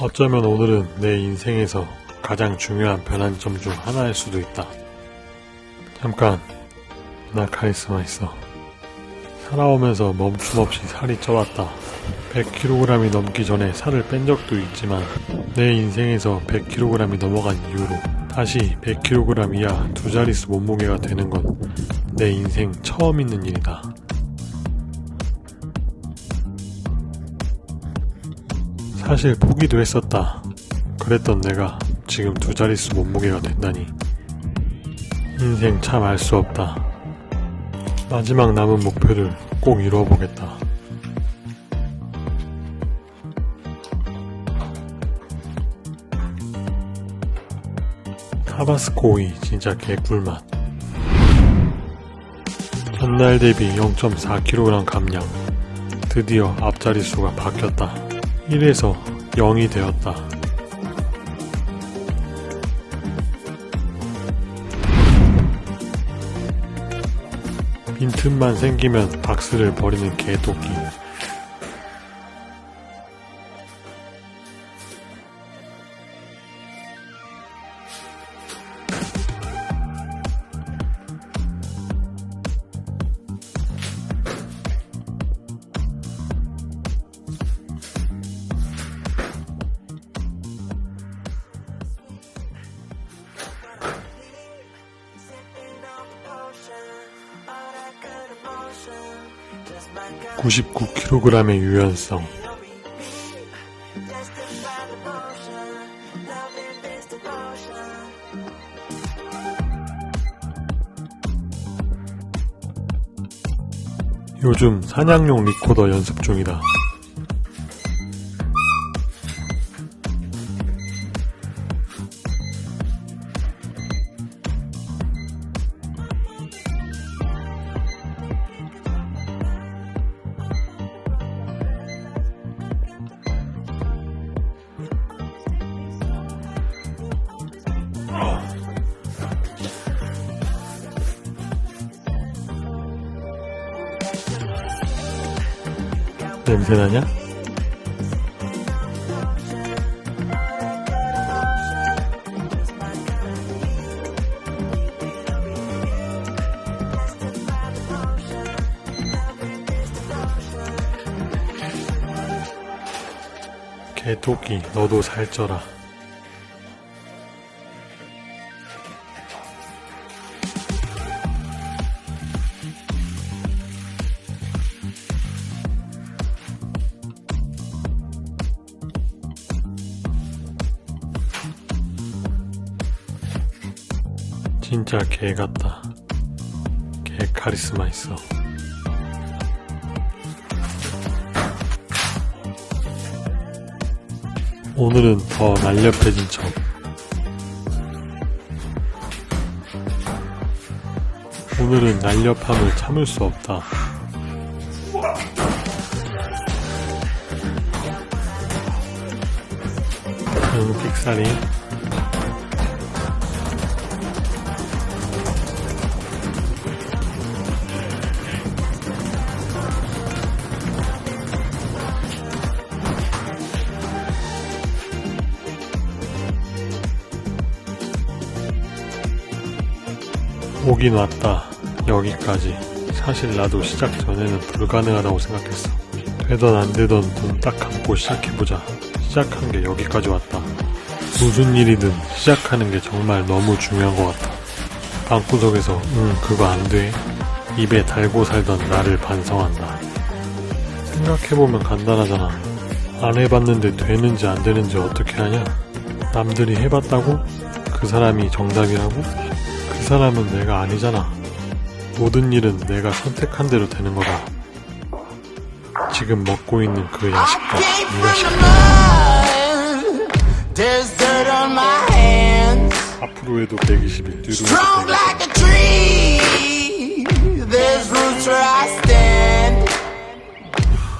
어쩌면 오늘은 내 인생에서 가장 중요한 변환점 중 하나일 수도 있다. 잠깐, 나 카리스마 있어. 살아오면서 멈춤없이 살이 쪄왔다. 100kg이 넘기 전에 살을 뺀 적도 있지만 내 인생에서 100kg이 넘어간 이후로 다시 100kg 이하 두 자릿수 몸무게가 되는 건 내 인생 처음 있는 일이다. 사실 포기도 했었다. 그랬던 내가 지금 두 자릿수 몸무게가 된다니. 인생 참 알 수 없다. 마지막 남은 목표를 꼭 이루어보겠다. 타바스코 오이 진짜 개꿀맛. 전날 대비 0.4kg 감량. 드디어 앞자리 수가 바뀌었다. 1에서 0이 되었다. 빈틈만 생기면 박스를 버리는 개토끼. 구십구 킬로그램의 유연성 요즘 사냥용 리코더 연습 중이다. 냄새나냐? 개토끼 너도 살쪄라 진짜 개 같다. 개 카리스마 있어. 오늘은 더 날렵해진 척. 오늘은 날렵함을 참을 수 없다. 응, 픽사리. 오긴 왔다. 여기까지. 사실 나도 시작 전에는 불가능하다고 생각했어. 되던 안 되던 눈 딱 감고 시작해보자. 시작한 게 여기까지 왔다. 무슨 일이든 시작하는 게 정말 너무 중요한 것 같아. 방구석에서 응 그거 안 돼. 입에 달고 살던 나를 반성한다. 생각해보면 간단하잖아. 안 해봤는데 되는지 안 되는지 어떻게 하냐? 남들이 해봤다고? 그 사람이 정답이라고? 그 사람은 내가 아니잖아. 모든 일은 내가 선택한 대로 되는 거다. 지금 먹고 있는 그 야식과 네가 시켜. There's dirt on my hands. 앞으로 해도 120일, 뒤로 해도 like a tree. There's roots where I stand.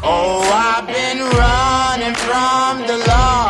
Oh, I've been running from the law.